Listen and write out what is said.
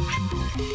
Production Company.